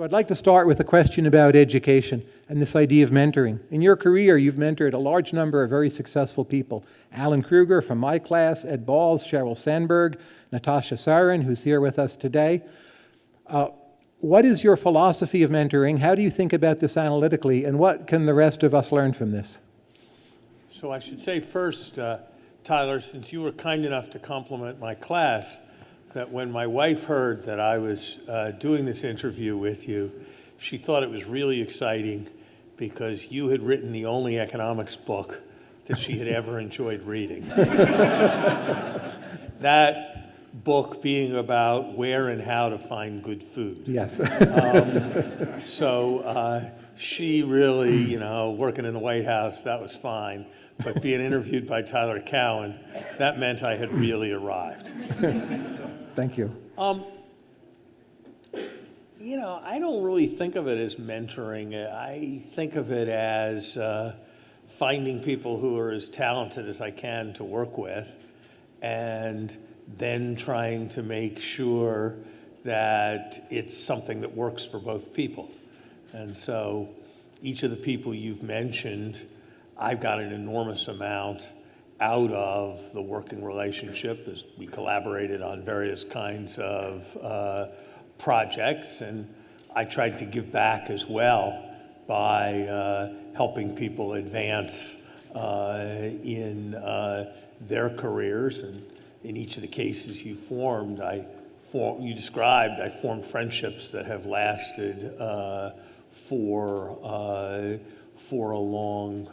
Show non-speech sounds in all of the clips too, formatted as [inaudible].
So I'd like to start with a question about education and this idea of mentoring. In your career, you've mentored a large number of very successful people. Alan Krueger from my class, Ed Balls, Sheryl Sandberg, Natasha Sarin, who's here with us today. Uh, what is your philosophy of mentoring? How do you think about this analytically? And what can the rest of us learn from this? So I should say first, uh, Tyler, since you were kind enough to compliment my class, that when my wife heard that I was uh, doing this interview with you, she thought it was really exciting because you had written the only economics book that she had ever enjoyed reading. [laughs] that book being about where and how to find good food. Yes. um, so uh, she really, you know, working in the White House, that was fine. But being interviewed by Tyler Cowen, that meant I had really arrived. Thank you. Um, you know, I don't really think of it as mentoring. I think of it as uh, finding people who are as talented as I can to work with and then trying to make sure that it's something that works for both people. And so each of the people you've mentioned, I've got an enormous amount out of the working relationship as we collaborated on various kinds of uh, projects. And I tried to give back as well by uh, helping people advance uh, in uh, their careers. And in each of the cases you formed, I form, you described, I formed friendships that have lasted uh, for, uh, for, a long,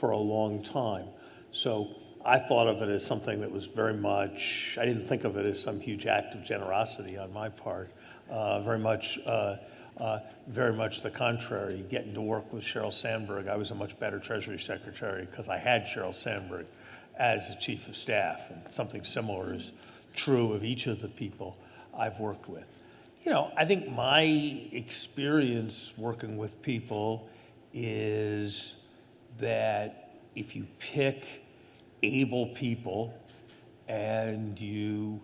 for a long time. So I thought of it as something that was very much, I didn't think of it as some huge act of generosity on my part. Uh, very much, uh, uh, very much the contrary. Getting to work with Sheryl Sandberg, I was a much better Treasury Secretary because I had Sheryl Sandberg as the Chief of Staff, and something similar is true of each of the people I've worked with. You know, I think my experience working with people is that if you pick able people and you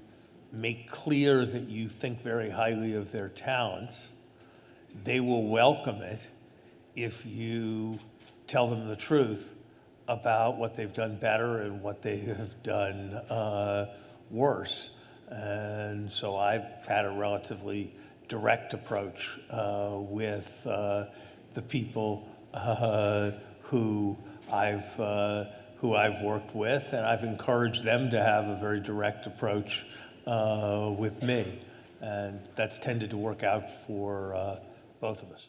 make clear that you think very highly of their talents, they will welcome it if you tell them the truth about what they've done better and what they have done uh, worse. And so I've had a relatively direct approach uh, with uh, the people uh, who I've uh, who I've worked with, and I've encouraged them to have a very direct approach uh, with me. And that's tended to work out for uh, both of us.